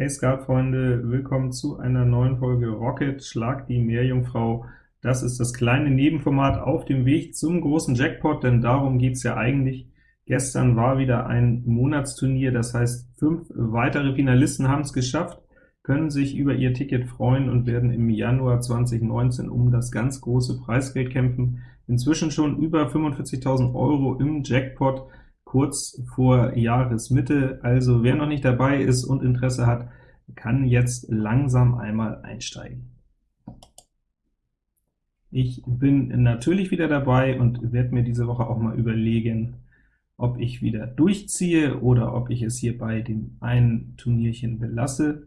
Hey Skat-Freunde, willkommen zu einer neuen Folge Rocket Schlag die Meerjungfrau. Das ist das kleine Nebenformat auf dem Weg zum großen Jackpot, denn darum geht's ja eigentlich. Gestern war wieder ein Monatsturnier, das heißt, fünf weitere Finalisten haben es geschafft, können sich über ihr Ticket freuen und werden im Januar 2019 um das ganz große Preisgeld kämpfen. Inzwischen schon über 45.000 Euro im Jackpot, kurz vor Jahresmitte. Also wer noch nicht dabei ist und Interesse hat, kann jetzt langsam einmal einsteigen. Ich bin natürlich wieder dabei und werde mir diese Woche auch mal überlegen, ob ich wieder durchziehe oder ob ich es hier bei dem einen Turnierchen belasse.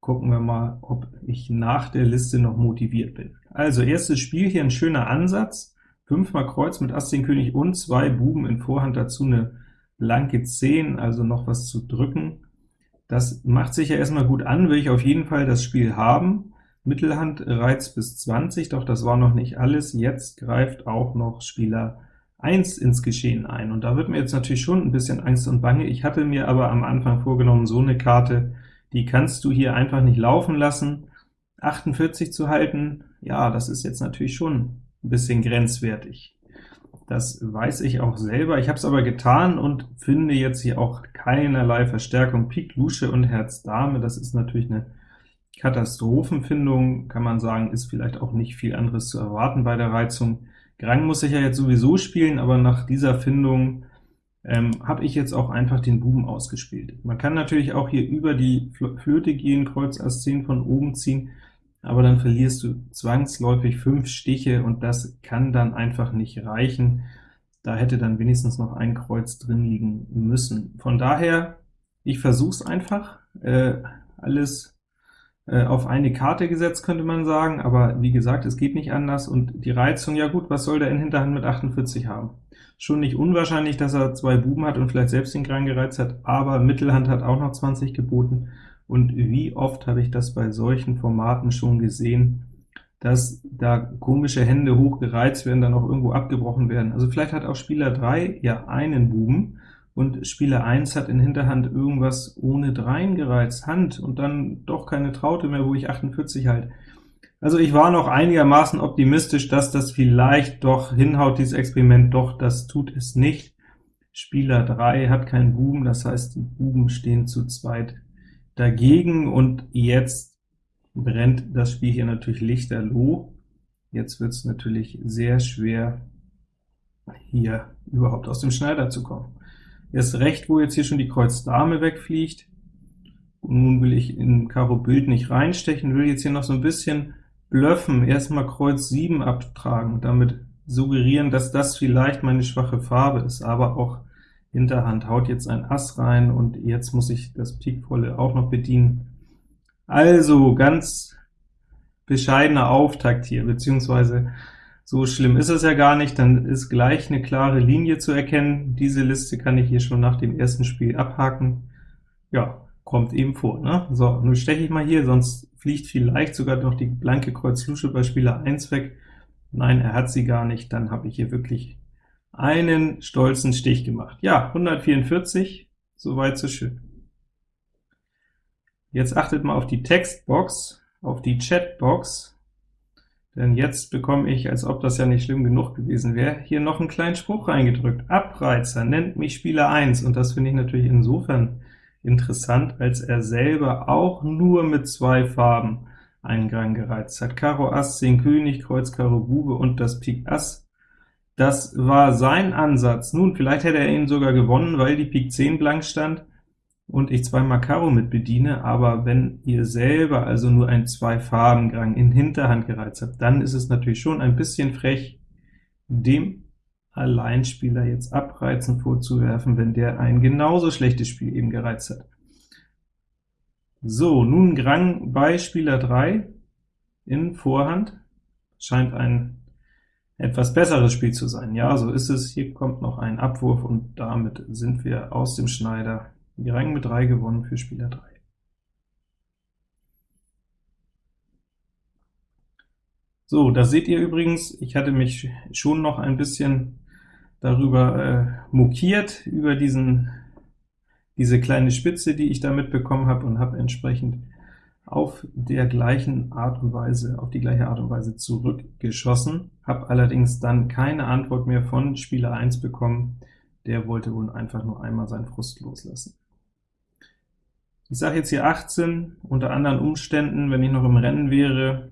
Gucken wir mal, ob ich nach der Liste noch motiviert bin. Also erstes Spiel hier ein schöner Ansatz. Fünfmal Kreuz mit Ass, 10 König und zwei Buben in Vorhand, dazu eine blanke 10, also noch was zu drücken. Das macht sich ja erstmal gut an, will ich auf jeden Fall das Spiel haben. Mittelhand Reiz bis 20, doch das war noch nicht alles. Jetzt greift auch noch Spieler 1 ins Geschehen ein, und da wird mir jetzt natürlich schon ein bisschen Angst und Bange. Ich hatte mir aber am Anfang vorgenommen, so eine Karte, die kannst du hier einfach nicht laufen lassen. 48 zu halten, ja, das ist jetzt natürlich schon ein bisschen grenzwertig. Das weiß ich auch selber. Ich habe es aber getan und finde jetzt hier auch keinerlei Verstärkung. Pik, Lusche und Herz Dame, das ist natürlich eine Katastrophenfindung, kann man sagen, ist vielleicht auch nicht viel anderes zu erwarten bei der Reizung. Grang muss ich ja jetzt sowieso spielen, aber nach dieser Findung ähm, habe ich jetzt auch einfach den Buben ausgespielt. Man kann natürlich auch hier über die Flöte gehen, Kreuz Ass 10 von oben ziehen, aber dann verlierst du zwangsläufig fünf Stiche, und das kann dann einfach nicht reichen. Da hätte dann wenigstens noch ein Kreuz drin liegen müssen. Von daher, ich versuch's einfach, äh, alles äh, auf eine Karte gesetzt, könnte man sagen, aber wie gesagt, es geht nicht anders, und die Reizung, ja gut, was soll der in Hinterhand mit 48 haben? Schon nicht unwahrscheinlich, dass er zwei Buben hat und vielleicht selbst den Krang gereizt hat, aber Mittelhand hat auch noch 20 geboten, und wie oft habe ich das bei solchen Formaten schon gesehen, dass da komische Hände hochgereizt werden, dann auch irgendwo abgebrochen werden. Also vielleicht hat auch Spieler 3 ja einen Buben, und Spieler 1 hat in Hinterhand irgendwas ohne Dreien gereizt, Hand, und dann doch keine Traute mehr, wo ich 48 halt. Also ich war noch einigermaßen optimistisch, dass das vielleicht doch hinhaut, dieses Experiment, doch das tut es nicht. Spieler 3 hat keinen Buben, das heißt, die Buben stehen zu zweit dagegen, und jetzt brennt das Spiel hier natürlich lichterloh. Jetzt wird es natürlich sehr schwer, hier überhaupt aus dem Schneider zu kommen. Erst recht, wo jetzt hier schon die Kreuz Dame wegfliegt. Und nun will ich in Karo Bild nicht reinstechen, will jetzt hier noch so ein bisschen bluffen, erstmal Kreuz 7 abtragen, damit suggerieren, dass das vielleicht meine schwache Farbe ist, aber auch Hinterhand haut jetzt ein Ass rein, und jetzt muss ich das Pikvolle auch noch bedienen. Also ganz bescheidener Auftakt hier, beziehungsweise so schlimm ist es ja gar nicht, dann ist gleich eine klare Linie zu erkennen. Diese Liste kann ich hier schon nach dem ersten Spiel abhaken. Ja, kommt eben vor. Ne? So, nun steche ich mal hier, sonst fliegt vielleicht sogar noch die blanke Kreuz Lusche bei Spieler 1 weg. Nein, er hat sie gar nicht, dann habe ich hier wirklich einen stolzen Stich gemacht. Ja, 144, soweit so schön. Jetzt achtet mal auf die Textbox, auf die Chatbox, denn jetzt bekomme ich, als ob das ja nicht schlimm genug gewesen wäre, hier noch einen kleinen Spruch reingedrückt. Abreizer nennt mich Spieler 1, und das finde ich natürlich insofern interessant, als er selber auch nur mit zwei Farben einen Gang gereizt hat. Karo Ass, 10 König, Kreuz Karo Bube und das Pik Ass das war sein Ansatz. Nun, vielleicht hätte er ihn sogar gewonnen, weil die Pik 10 blank stand und ich zweimal Karo mit bediene, aber wenn ihr selber also nur ein Zwei-Farben-Gang in Hinterhand gereizt habt, dann ist es natürlich schon ein bisschen frech, dem Alleinspieler jetzt Abreizen vorzuwerfen, wenn der ein genauso schlechtes Spiel eben gereizt hat. So, nun Grang bei Spieler 3 in Vorhand, scheint ein etwas besseres Spiel zu sein. Ja, so ist es. Hier kommt noch ein Abwurf, und damit sind wir aus dem Schneider. Die Rang mit 3 gewonnen für Spieler 3. So, da seht ihr übrigens, ich hatte mich schon noch ein bisschen darüber äh, mokiert, über diesen diese kleine Spitze, die ich da mitbekommen habe, und habe entsprechend auf der gleichen Art und Weise, auf die gleiche Art und Weise zurückgeschossen, habe allerdings dann keine Antwort mehr von Spieler 1 bekommen, der wollte wohl einfach nur einmal seinen Frust loslassen. Ich sage jetzt hier 18, unter anderen Umständen, wenn ich noch im Rennen wäre,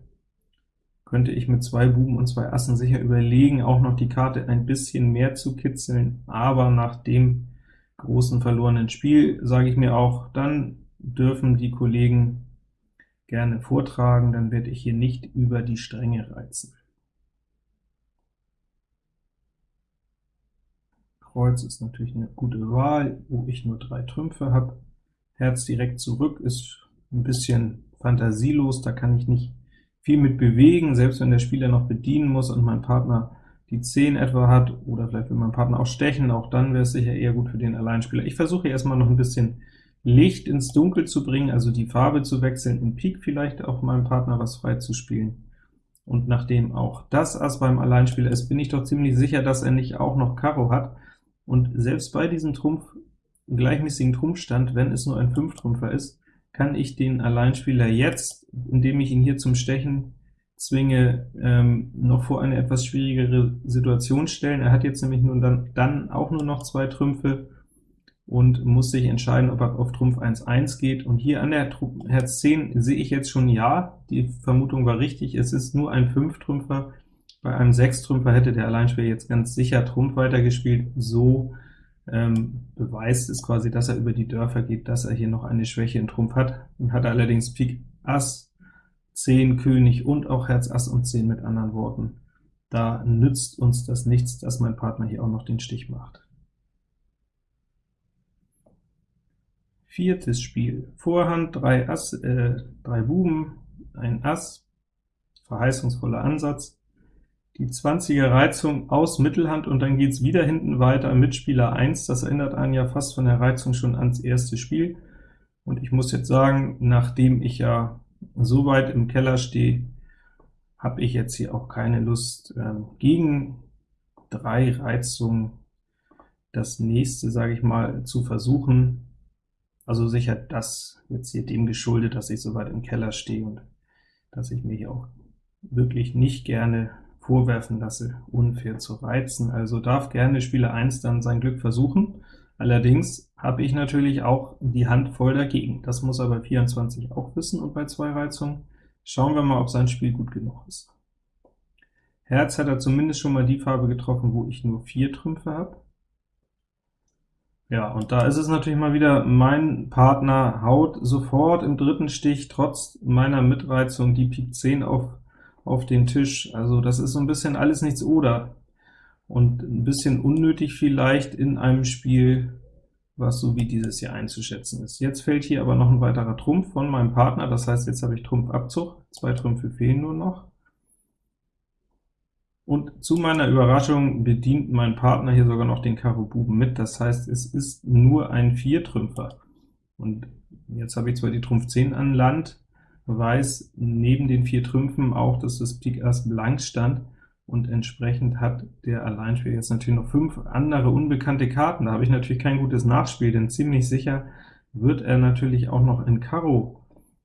könnte ich mit zwei Buben und zwei Assen sicher überlegen, auch noch die Karte ein bisschen mehr zu kitzeln, aber nach dem großen verlorenen Spiel sage ich mir auch, dann dürfen die Kollegen gerne vortragen, dann werde ich hier nicht über die Stränge reizen. Kreuz ist natürlich eine gute Wahl, wo ich nur drei Trümpfe habe. Herz direkt zurück ist ein bisschen fantasielos, da kann ich nicht viel mit bewegen, selbst wenn der Spieler noch bedienen muss und mein Partner die 10 etwa hat, oder vielleicht will mein Partner auch stechen, auch dann wäre es sicher eher gut für den Alleinspieler. Ich versuche erstmal noch ein bisschen Licht ins Dunkel zu bringen, also die Farbe zu wechseln, in Pik vielleicht auch meinem Partner was frei zu spielen. Und nachdem auch das Ass beim Alleinspieler ist, bin ich doch ziemlich sicher, dass er nicht auch noch Karo hat. Und selbst bei diesem Trumpf, gleichmäßigen Trumpfstand, wenn es nur ein Fünftrümpfer ist, kann ich den Alleinspieler jetzt, indem ich ihn hier zum Stechen zwinge, ähm, noch vor eine etwas schwierigere Situation stellen. Er hat jetzt nämlich nun dann, dann auch nur noch zwei Trümpfe und muss sich entscheiden, ob er auf Trumpf 1-1 geht. Und hier an der Herz 10 sehe ich jetzt schon ja, die Vermutung war richtig, es ist nur ein Fünftrümpfer. Bei einem Sechstrümpfer hätte der Alleinspieler jetzt ganz sicher Trumpf weitergespielt. So ähm, beweist es quasi, dass er über die Dörfer geht, dass er hier noch eine Schwäche in Trumpf hat, und hat allerdings Pik Ass, 10 König und auch Herz Ass und 10 mit anderen Worten. Da nützt uns das nichts, dass mein Partner hier auch noch den Stich macht. Viertes Spiel. Vorhand, drei, Ass, äh, drei Buben, ein Ass, verheißungsvoller Ansatz, die 20er Reizung aus Mittelhand, und dann geht es wieder hinten weiter mit Spieler 1. Das erinnert einen ja fast von der Reizung schon ans erste Spiel. Und ich muss jetzt sagen, nachdem ich ja so weit im Keller stehe, habe ich jetzt hier auch keine Lust, ähm, gegen drei Reizungen das nächste, sage ich mal, zu versuchen. Also sicher das jetzt hier dem geschuldet, dass ich so weit im Keller stehe und dass ich hier auch wirklich nicht gerne vorwerfen lasse, unfair zu reizen. Also darf gerne Spieler 1 dann sein Glück versuchen. Allerdings habe ich natürlich auch die Hand voll dagegen. Das muss er bei 24 auch wissen und bei zwei Reizungen. Schauen wir mal, ob sein Spiel gut genug ist. Herz hat er zumindest schon mal die Farbe getroffen, wo ich nur vier Trümpfe habe. Ja, und da ist es natürlich mal wieder, mein Partner haut sofort im dritten Stich, trotz meiner Mitreizung, die Pik 10 auf auf den Tisch. Also das ist so ein bisschen alles nichts oder, und ein bisschen unnötig vielleicht in einem Spiel, was so wie dieses hier einzuschätzen ist. Jetzt fällt hier aber noch ein weiterer Trumpf von meinem Partner, das heißt, jetzt habe ich Trumpfabzug, zwei Trümpfe fehlen nur noch. Und zu meiner Überraschung bedient mein Partner hier sogar noch den Karo Buben mit, das heißt, es ist nur ein Viertrümpfer. Und jetzt habe ich zwar die Trumpf 10 an Land, weiß neben den vier Trümpfen auch, dass das Pik Ass blank stand, und entsprechend hat der Alleinspieler jetzt natürlich noch fünf andere unbekannte Karten. Da habe ich natürlich kein gutes Nachspiel, denn ziemlich sicher wird er natürlich auch noch in Karo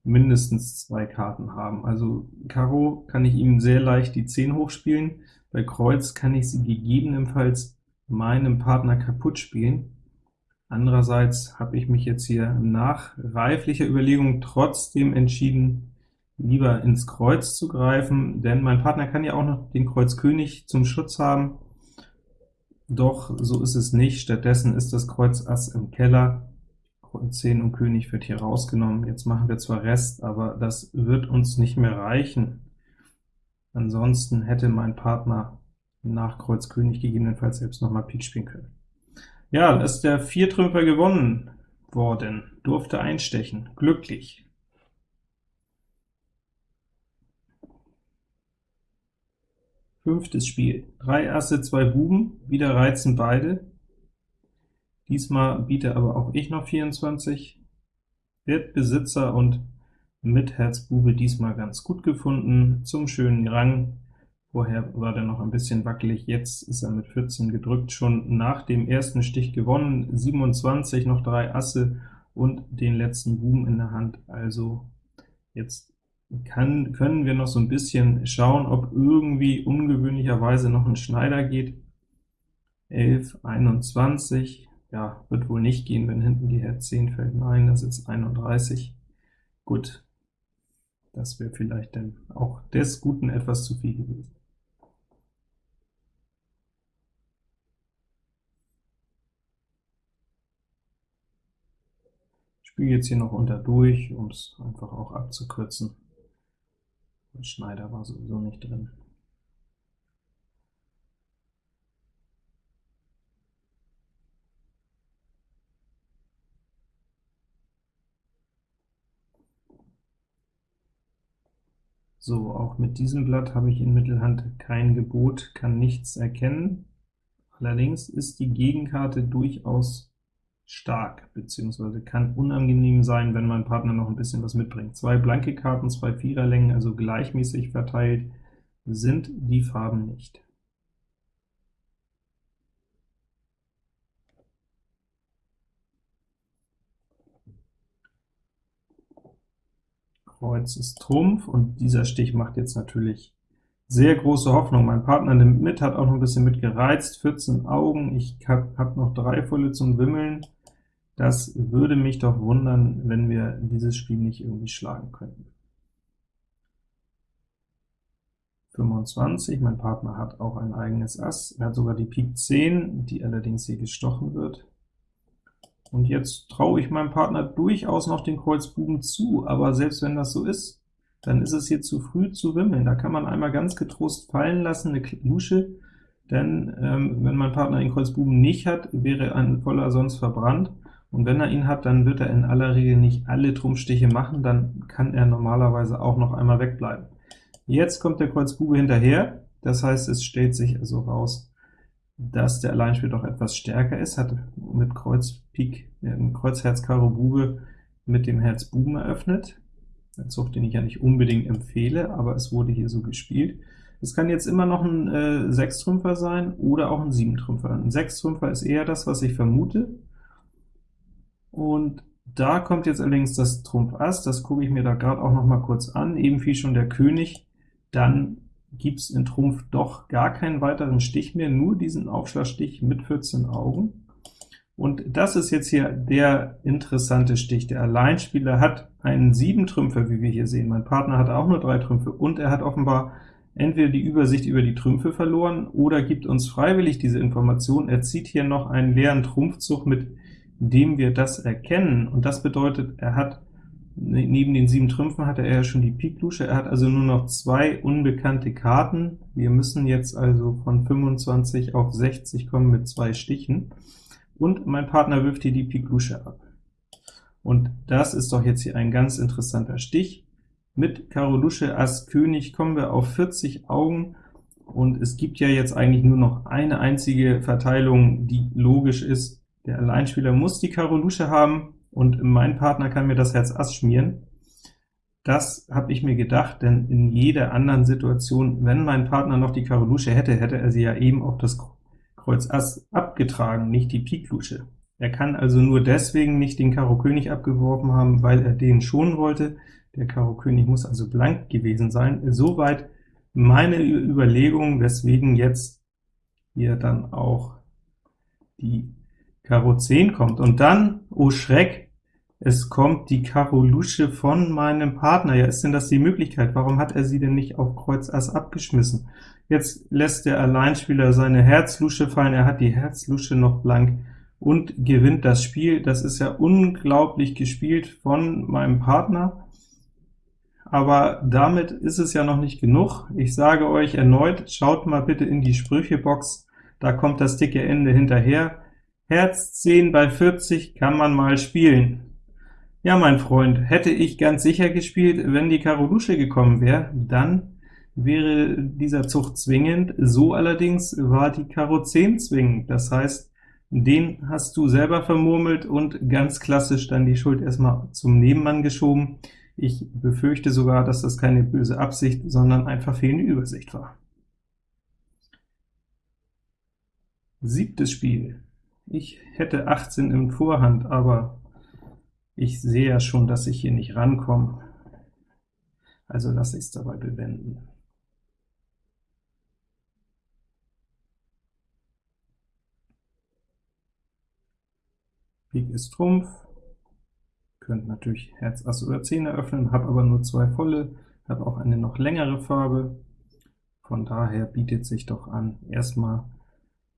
mindestens zwei Karten haben. Also Karo kann ich ihm sehr leicht die 10 hochspielen, bei Kreuz kann ich sie gegebenenfalls meinem Partner kaputt spielen. Andererseits habe ich mich jetzt hier nach reiflicher Überlegung trotzdem entschieden, lieber ins Kreuz zu greifen, denn mein Partner kann ja auch noch den Kreuz König zum Schutz haben. Doch so ist es nicht, stattdessen ist das Kreuz Ass im Keller, 10 und König wird hier rausgenommen. Jetzt machen wir zwar Rest, aber das wird uns nicht mehr reichen. Ansonsten hätte mein Partner nach Kreuz König gegebenenfalls selbst noch mal Pik spielen können. Ja, ist der Viertrümper gewonnen worden, durfte einstechen, glücklich. Fünftes Spiel, drei Asse, zwei Buben, wieder reizen beide. Diesmal biete aber auch ich noch 24, wird Besitzer und mit Herz Bube diesmal ganz gut gefunden, zum schönen Rang. Vorher war der noch ein bisschen wackelig, jetzt ist er mit 14 gedrückt, schon nach dem ersten Stich gewonnen, 27, noch drei Asse und den letzten Buben in der Hand, also jetzt kann, können wir noch so ein bisschen schauen, ob irgendwie ungewöhnlicherweise noch ein Schneider geht. 11, 21, ja, wird wohl nicht gehen, wenn hinten die Herz 10 fällt. Nein, das ist 31. Gut, das wäre vielleicht dann auch des Guten etwas zu viel gewesen. Ich spiele jetzt hier noch unter durch, um es einfach auch abzukürzen. Der Schneider war sowieso nicht drin. So, auch mit diesem Blatt habe ich in Mittelhand kein Gebot, kann nichts erkennen. Allerdings ist die Gegenkarte durchaus stark, beziehungsweise kann unangenehm sein, wenn mein Partner noch ein bisschen was mitbringt. Zwei blanke Karten, zwei Viererlängen, also gleichmäßig verteilt, sind die Farben nicht. Kreuz ist Trumpf, und dieser Stich macht jetzt natürlich sehr große Hoffnung. Mein Partner nimmt mit, hat auch noch ein bisschen mitgereizt, 14 Augen, ich habe hab noch drei volle zum Wimmeln. Das würde mich doch wundern, wenn wir dieses Spiel nicht irgendwie schlagen könnten. 25, mein Partner hat auch ein eigenes Ass, er hat sogar die Pik 10, die allerdings hier gestochen wird. Und jetzt traue ich meinem Partner durchaus noch den Kreuz Buben zu, aber selbst wenn das so ist, dann ist es hier zu früh zu wimmeln. Da kann man einmal ganz getrost fallen lassen, eine Lusche, denn ähm, wenn mein Partner den Kreuz Buben nicht hat, wäre ein voller sonst verbrannt, und wenn er ihn hat, dann wird er in aller Regel nicht alle Trumpfstiche machen, dann kann er normalerweise auch noch einmal wegbleiben. Jetzt kommt der Kreuz Bube hinterher, das heißt, es stellt sich also raus, dass der Alleinspiel doch etwas stärker ist, hat mit Kreuz Pik, äh, Kreuz Herz Karo Bube mit dem Herz Buben eröffnet. Ein Zug, den ich ja nicht unbedingt empfehle, aber es wurde hier so gespielt. Es kann jetzt immer noch ein äh, Sechstrümpfer sein oder auch ein Siebentrümpfer. Ein Sechstrümpfer ist eher das, was ich vermute, und da kommt jetzt allerdings das Trumpf Ass, das gucke ich mir da gerade auch noch mal kurz an, eben wie schon der König, dann gibt es in Trumpf doch gar keinen weiteren Stich mehr, nur diesen Aufschlagstich mit 14 Augen. Und das ist jetzt hier der interessante Stich. Der Alleinspieler hat einen 7 Trümpfer, wie wir hier sehen. Mein Partner hat auch nur drei Trümpfe, und er hat offenbar entweder die Übersicht über die Trümpfe verloren, oder gibt uns freiwillig diese Information. Er zieht hier noch einen leeren Trumpfzug mit indem wir das erkennen, und das bedeutet, er hat ne, neben den sieben Trümpfen hatte er ja schon die Pik-Lusche, er hat also nur noch zwei unbekannte Karten. Wir müssen jetzt also von 25 auf 60 kommen mit zwei Stichen, und mein Partner wirft hier die Pik-Lusche ab. Und das ist doch jetzt hier ein ganz interessanter Stich. Mit Karo Lusche Ass König kommen wir auf 40 Augen, und es gibt ja jetzt eigentlich nur noch eine einzige Verteilung, die logisch ist, der Alleinspieler muss die Karo Lusche haben, und mein Partner kann mir das Herz Ass schmieren. Das habe ich mir gedacht, denn in jeder anderen Situation, wenn mein Partner noch die Karo Lusche hätte, hätte er sie ja eben auf das Kreuz Ass abgetragen, nicht die Pik Lusche. Er kann also nur deswegen nicht den Karo König abgeworfen haben, weil er den schonen wollte. Der Karo König muss also blank gewesen sein. Soweit meine Überlegung, weswegen jetzt hier dann auch die Karo 10 kommt. Und dann, oh Schreck, es kommt die Karo Lusche von meinem Partner. Ja, ist denn das die Möglichkeit? Warum hat er sie denn nicht auf Kreuz Ass abgeschmissen? Jetzt lässt der Alleinspieler seine Herz-Lusche fallen, er hat die Herz-Lusche noch blank und gewinnt das Spiel. Das ist ja unglaublich gespielt von meinem Partner, aber damit ist es ja noch nicht genug. Ich sage euch erneut, schaut mal bitte in die Sprüchebox, da kommt das dicke Ende hinterher. Herz 10 bei 40 kann man mal spielen. Ja, mein Freund, hätte ich ganz sicher gespielt, wenn die Karo Lusche gekommen wäre, dann wäre dieser Zug zwingend. So allerdings war die Karo 10 zwingend. Das heißt, den hast du selber vermurmelt und ganz klassisch dann die Schuld erstmal zum Nebenmann geschoben. Ich befürchte sogar, dass das keine böse Absicht, sondern einfach fehlende Übersicht war. Siebtes Spiel. Ich hätte 18 im Vorhand, aber ich sehe ja schon, dass ich hier nicht rankomme, also lasse ich es dabei bewenden. Pik ist Trumpf, könnt natürlich Herz, Ass oder 10 eröffnen, habe aber nur zwei volle, habe auch eine noch längere Farbe, von daher bietet sich doch an, erstmal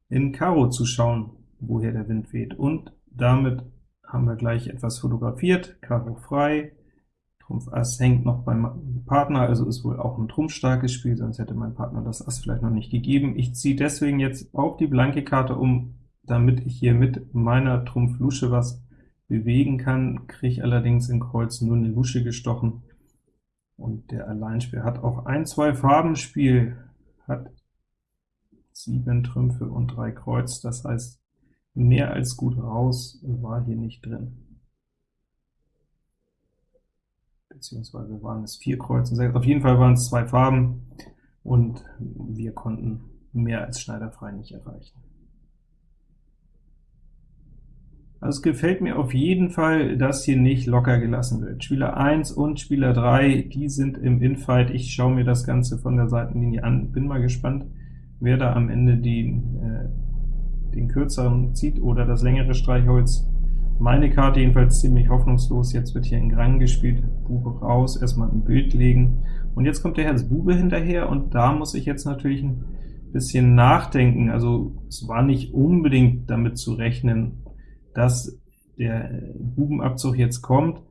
in Karo zu schauen, woher der Wind weht, und damit haben wir gleich etwas fotografiert, Karo frei, Trumpf Ass hängt noch beim Partner, also ist wohl auch ein trumpfstarkes Spiel, sonst hätte mein Partner das Ass vielleicht noch nicht gegeben. Ich ziehe deswegen jetzt auf die blanke Karte um, damit ich hier mit meiner Trumpf-Lusche was bewegen kann, kriege allerdings in Kreuz nur eine Lusche gestochen, und der Alleinspieler hat auch ein Zwei-Farben-Spiel, hat sieben Trümpfe und drei Kreuz, das heißt, mehr als gut raus war hier nicht drin beziehungsweise waren es vier Kreuze, sechs. Auf jeden Fall waren es zwei Farben, und wir konnten mehr als schneiderfrei nicht erreichen. Also es gefällt mir auf jeden Fall, dass hier nicht locker gelassen wird. Spieler 1 und Spieler 3, die sind im Infight. Ich schaue mir das Ganze von der Seitenlinie an, bin mal gespannt, wer da am Ende die, äh, den kürzeren zieht oder das längere Streichholz. Meine Karte jedenfalls ziemlich hoffnungslos, jetzt wird hier in Grang gespielt, Bube raus, erstmal ein Bild legen, und jetzt kommt der Herz Bube hinterher, und da muss ich jetzt natürlich ein bisschen nachdenken. Also es war nicht unbedingt damit zu rechnen, dass der Bubenabzug jetzt kommt,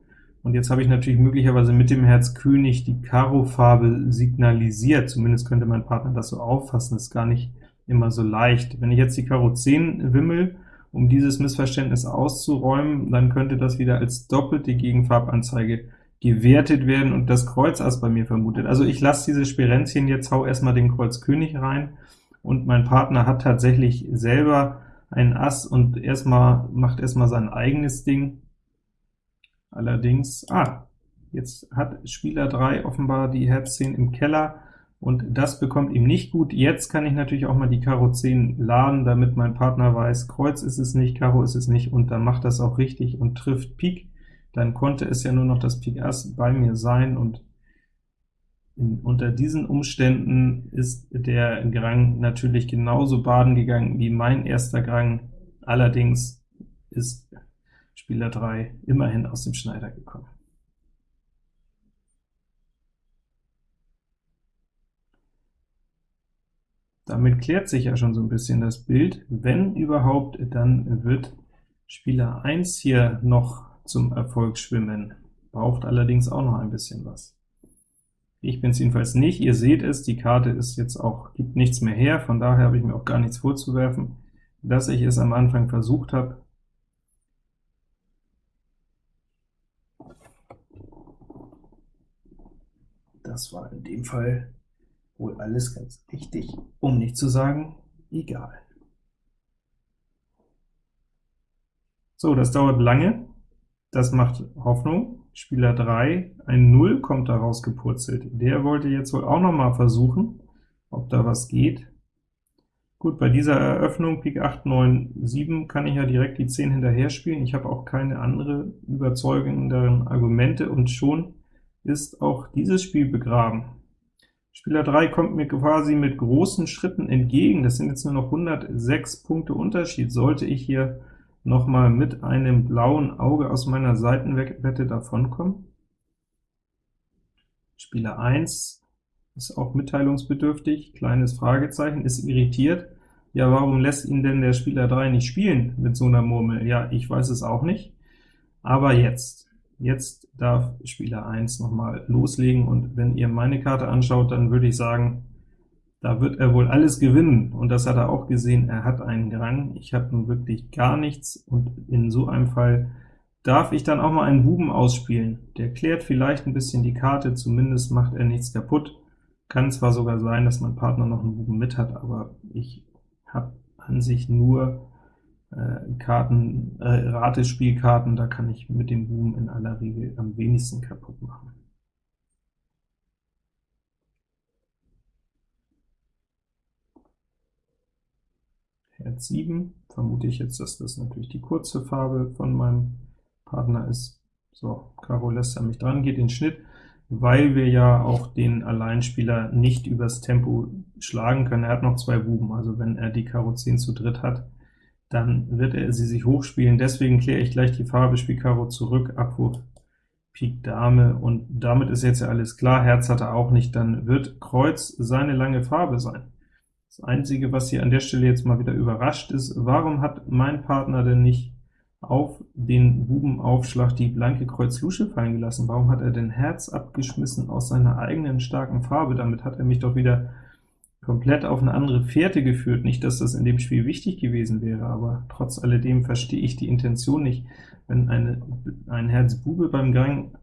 und jetzt habe ich natürlich möglicherweise mit dem Herz König die Karo-Farbe signalisiert, zumindest könnte mein Partner das so auffassen, das ist gar nicht immer so leicht. Wenn ich jetzt die Karo 10 wimmel, um dieses Missverständnis auszuräumen, dann könnte das wieder als doppelte Gegenfarbanzeige gewertet werden und das Kreuz Ass bei mir vermutet. Also ich lasse diese Sperenzchen jetzt, hau erstmal den Kreuz König rein, und mein Partner hat tatsächlich selber ein Ass und erstmal macht erstmal sein eigenes Ding. Allerdings, ah, jetzt hat Spieler 3 offenbar die Herz 10 im Keller, und das bekommt ihm nicht gut. Jetzt kann ich natürlich auch mal die Karo 10 laden, damit mein Partner weiß, Kreuz ist es nicht, Karo ist es nicht, und dann macht das auch richtig und trifft Pik. Dann konnte es ja nur noch das Pik Ass bei mir sein, und in, unter diesen Umständen ist der Grang natürlich genauso baden gegangen wie mein erster Grang, allerdings ist Spieler 3 immerhin aus dem Schneider gekommen. Damit klärt sich ja schon so ein bisschen das Bild. Wenn überhaupt, dann wird Spieler 1 hier noch zum Erfolg schwimmen, braucht allerdings auch noch ein bisschen was. Ich bin es jedenfalls nicht. Ihr seht es, die Karte ist jetzt auch, gibt nichts mehr her, von daher habe ich mir auch gar nichts vorzuwerfen, dass ich es am Anfang versucht habe. Das war in dem Fall wohl alles ganz richtig, um nicht zu sagen, egal. So, das dauert lange, das macht Hoffnung. Spieler 3, ein 0 kommt daraus gepurzelt. Der wollte jetzt wohl auch noch mal versuchen, ob da was geht. Gut, bei dieser Eröffnung Pik 8, 9, 7 kann ich ja direkt die 10 hinterher spielen. Ich habe auch keine andere überzeugenderen Argumente, und schon ist auch dieses Spiel begraben. Spieler 3 kommt mir quasi mit großen Schritten entgegen. Das sind jetzt nur noch 106 Punkte Unterschied. Sollte ich hier noch mal mit einem blauen Auge aus meiner Seitenwette davonkommen? Spieler 1 ist auch mitteilungsbedürftig, kleines Fragezeichen, ist irritiert. Ja, warum lässt ihn denn der Spieler 3 nicht spielen mit so einer Murmel? Ja, ich weiß es auch nicht. Aber jetzt. Jetzt darf Spieler 1 noch mal loslegen, und wenn ihr meine Karte anschaut, dann würde ich sagen, da wird er wohl alles gewinnen, und das hat er auch gesehen, er hat einen Grang, ich habe nun wirklich gar nichts, und in so einem Fall darf ich dann auch mal einen Buben ausspielen. Der klärt vielleicht ein bisschen die Karte, zumindest macht er nichts kaputt. Kann zwar sogar sein, dass mein Partner noch einen Buben mit hat, aber ich habe an sich nur Karten, äh, Ratespielkarten, da kann ich mit dem Boom in aller Regel am wenigsten kaputt machen. Herz 7, vermute ich jetzt, dass das natürlich die kurze Farbe von meinem Partner ist. So, Karo lässt er mich dran, geht in Schnitt, weil wir ja auch den Alleinspieler nicht übers Tempo schlagen können. Er hat noch zwei Buben, also wenn er die Karo 10 zu dritt hat, dann wird er sie sich hochspielen. Deswegen kläre ich gleich die Farbe, spiele Karo zurück, Abwurf Pik Dame, und damit ist jetzt ja alles klar, Herz hat er auch nicht, dann wird Kreuz seine lange Farbe sein. Das Einzige, was hier an der Stelle jetzt mal wieder überrascht ist, warum hat mein Partner denn nicht auf den Bubenaufschlag die blanke Kreuz Lusche fallen gelassen? Warum hat er denn Herz abgeschmissen aus seiner eigenen starken Farbe? Damit hat er mich doch wieder komplett auf eine andere Fährte geführt. Nicht, dass das in dem Spiel wichtig gewesen wäre, aber trotz alledem verstehe ich die Intention nicht. Wenn eine, ein Herz Bube beim Gang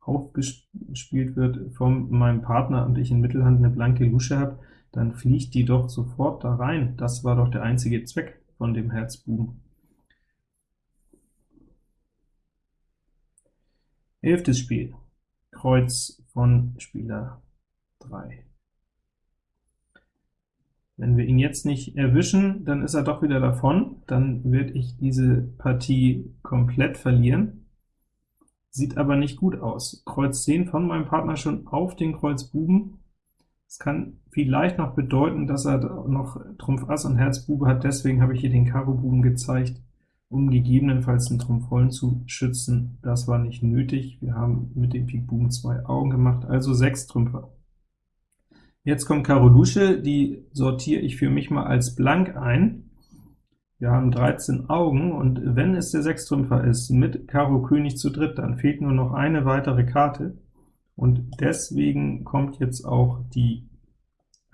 aufgespielt wird von meinem Partner und ich in Mittelhand eine blanke Lusche habe, dann fliegt die doch sofort da rein. Das war doch der einzige Zweck von dem Herz Buben. Elftes Spiel, Kreuz von Spieler 3. Wenn wir ihn jetzt nicht erwischen, dann ist er doch wieder davon, dann werde ich diese Partie komplett verlieren. Sieht aber nicht gut aus. Kreuz 10 von meinem Partner schon auf den Kreuz Buben. Es kann vielleicht noch bedeuten, dass er noch Trumpf Ass und Herz Bube hat, deswegen habe ich hier den Karo Buben gezeigt, um gegebenenfalls den Trumpf Vollen zu schützen. Das war nicht nötig, wir haben mit dem Pik Buben zwei Augen gemacht, also sechs Trümpfe. Jetzt kommt Karo Lusche, die sortiere ich für mich mal als blank ein. Wir haben 13 Augen, und wenn es der Sechstrümpfer ist, mit Karo König zu dritt, dann fehlt nur noch eine weitere Karte, und deswegen kommt jetzt auch die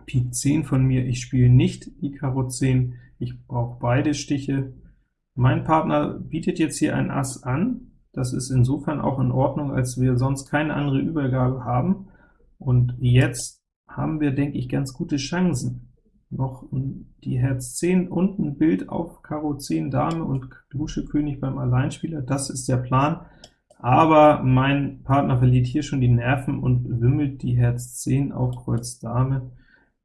Pik 10 von mir. Ich spiele nicht die Karo 10, ich brauche beide Stiche. Mein Partner bietet jetzt hier ein Ass an, das ist insofern auch in Ordnung, als wir sonst keine andere Übergabe haben, und jetzt haben wir, denke ich, ganz gute Chancen. Noch die Herz 10 und ein Bild auf Karo 10 Dame und Lusche König beim Alleinspieler, das ist der Plan. Aber mein Partner verliert hier schon die Nerven und wimmelt die Herz 10 auf Kreuz Dame.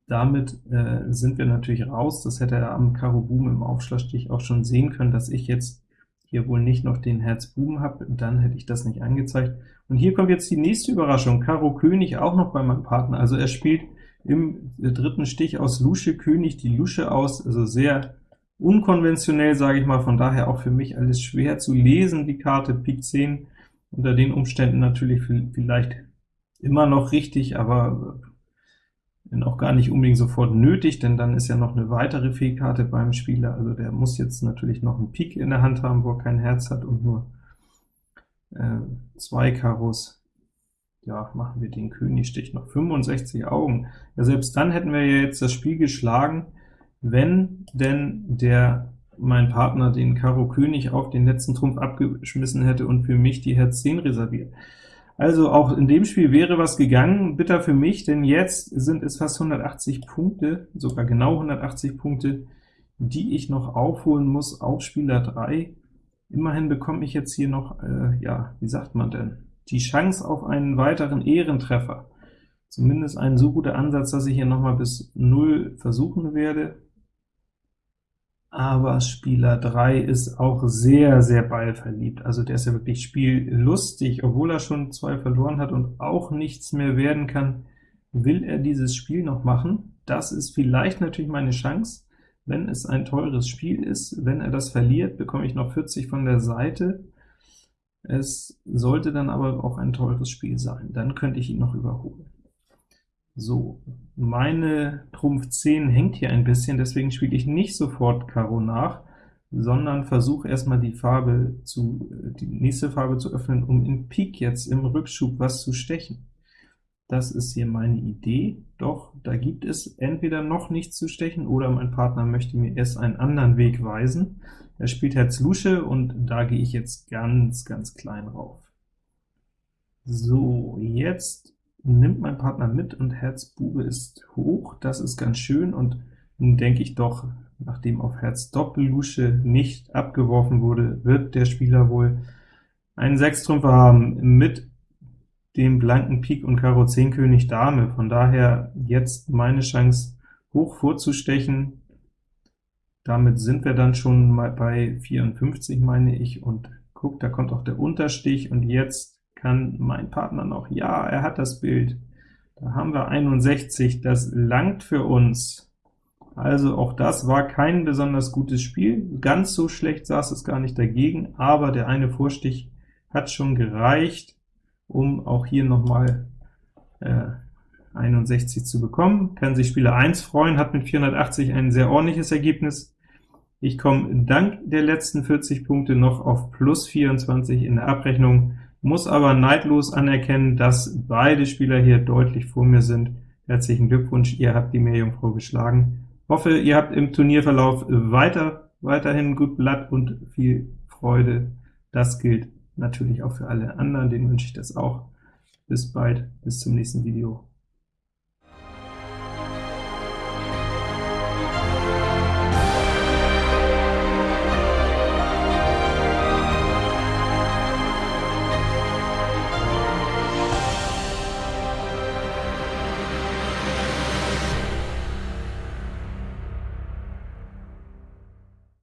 Damit äh, sind wir natürlich raus. Das hätte er am Karo Buben im Aufschlagstich auch schon sehen können, dass ich jetzt hier wohl nicht noch den Herz Buben habe, dann hätte ich das nicht angezeigt. Und hier kommt jetzt die nächste Überraschung, Karo König auch noch bei meinem Partner, also er spielt im dritten Stich aus Lusche König die Lusche aus, also sehr unkonventionell, sage ich mal, von daher auch für mich alles schwer zu lesen, die Karte Pik 10, unter den Umständen natürlich vielleicht immer noch richtig, aber auch gar nicht unbedingt sofort nötig, denn dann ist ja noch eine weitere Fehlkarte beim Spieler, also der muss jetzt natürlich noch einen Pik in der Hand haben, wo er kein Herz hat und nur äh, zwei Karos. Ja, machen wir den Königstich noch 65 Augen. Ja, selbst dann hätten wir ja jetzt das Spiel geschlagen, wenn denn der mein Partner den Karo König auf den letzten Trumpf abgeschmissen hätte und für mich die Herz 10 reserviert. Also auch in dem Spiel wäre was gegangen, bitter für mich, denn jetzt sind es fast 180 Punkte, sogar genau 180 Punkte, die ich noch aufholen muss auf Spieler 3. Immerhin bekomme ich jetzt hier noch, äh, ja, wie sagt man denn, die Chance auf einen weiteren Ehrentreffer. Zumindest ein so guter Ansatz, dass ich hier noch mal bis 0 versuchen werde aber Spieler 3 ist auch sehr, sehr ballverliebt. Also der ist ja wirklich spiellustig, obwohl er schon zwei verloren hat und auch nichts mehr werden kann, will er dieses Spiel noch machen. Das ist vielleicht natürlich meine Chance, wenn es ein teures Spiel ist. Wenn er das verliert, bekomme ich noch 40 von der Seite. Es sollte dann aber auch ein teures Spiel sein, dann könnte ich ihn noch überholen. So, meine Trumpf 10 hängt hier ein bisschen, deswegen spiele ich nicht sofort Karo nach, sondern versuche erstmal die Farbe zu, die nächste Farbe zu öffnen, um in Pik jetzt im Rückschub was zu stechen. Das ist hier meine Idee, doch da gibt es entweder noch nichts zu stechen, oder mein Partner möchte mir erst einen anderen Weg weisen. Er spielt Herz Lusche, und da gehe ich jetzt ganz, ganz klein rauf. So, jetzt nimmt mein Partner mit und Herz Bube ist hoch, das ist ganz schön, und nun denke ich doch, nachdem auf Herz Doppellusche nicht abgeworfen wurde, wird der Spieler wohl einen Sechstrümpfer haben mit dem blanken Pik und Karo 10 König Dame, von daher jetzt meine Chance hoch vorzustechen, damit sind wir dann schon mal bei 54, meine ich, und guck, da kommt auch der Unterstich, und jetzt kann mein Partner noch, ja, er hat das Bild, da haben wir 61, das langt für uns. Also auch das war kein besonders gutes Spiel, ganz so schlecht saß es gar nicht dagegen, aber der eine Vorstich hat schon gereicht, um auch hier nochmal äh, 61 zu bekommen. Kann sich Spieler 1 freuen, hat mit 480 ein sehr ordentliches Ergebnis. Ich komme dank der letzten 40 Punkte noch auf plus 24 in der Abrechnung, muss aber neidlos anerkennen, dass beide Spieler hier deutlich vor mir sind. Herzlichen Glückwunsch, ihr habt die Meerjungfrau geschlagen. Hoffe, ihr habt im Turnierverlauf weiter, weiterhin gut Blatt und viel Freude. Das gilt natürlich auch für alle anderen, denen wünsche ich das auch. Bis bald, bis zum nächsten Video.